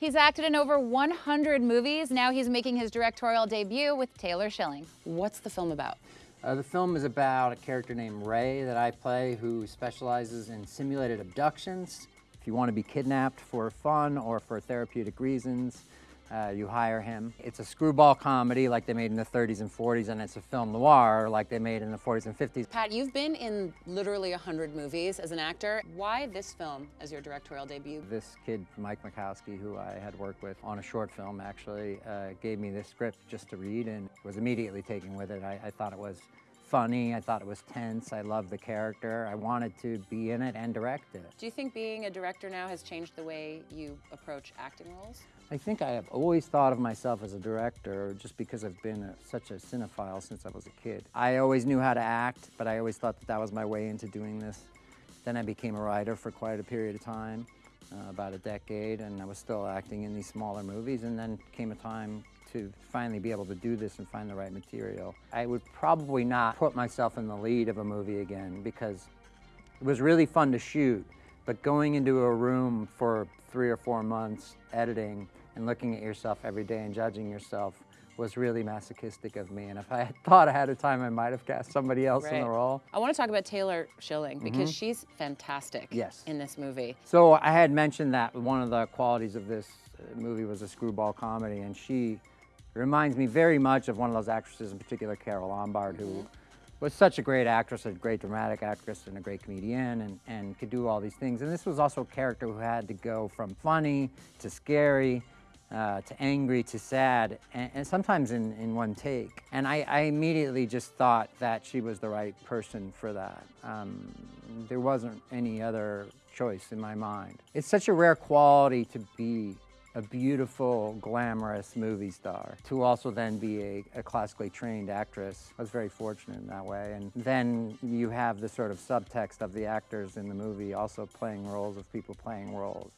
He's acted in over 100 movies. Now he's making his directorial debut with Taylor Schilling. What's the film about? Uh, the film is about a character named Ray that I play who specializes in simulated abductions. If you want to be kidnapped for fun or for therapeutic reasons, uh, you hire him. It's a screwball comedy like they made in the 30s and 40s, and it's a film noir like they made in the 40s and 50s. Pat, you've been in literally 100 movies as an actor. Why this film as your directorial debut? This kid, Mike Makowski, who I had worked with on a short film actually, uh, gave me this script just to read and was immediately taken with it. I, I thought it was funny, I thought it was tense, I loved the character, I wanted to be in it and direct it. Do you think being a director now has changed the way you approach acting roles? I think I have always thought of myself as a director just because I've been a, such a cinephile since I was a kid. I always knew how to act, but I always thought that that was my way into doing this. Then I became a writer for quite a period of time, uh, about a decade, and I was still acting in these smaller movies, and then came a time to finally be able to do this and find the right material. I would probably not put myself in the lead of a movie again because it was really fun to shoot, but going into a room for three or four months editing and looking at yourself every day and judging yourself was really masochistic of me. And if I had thought ahead of time, I might have cast somebody else Right. in the role. I want to talk about Taylor Schilling because she's fantastic Yes. in this movie. So I had mentioned that one of the qualities of this uh, movie was a screwball comedy, and she reminds me very much of one of those actresses, in particular Carole Lombard, who was such a great actress, a great dramatic actress, and a great comedian, and, and could do all these things. And this was also a character who had to go from funny to scary. Uh, to angry to sad, and, and sometimes in, in one take. And I, I immediately just thought that she was the right person for that. Um, there wasn't any other choice in my mind. It's such a rare quality to be a beautiful, glamorous movie star, to also then be a, a classically trained actress. I was very fortunate in that way. And then you have the sort of subtext of the actors in the movie also playing roles of people playing roles.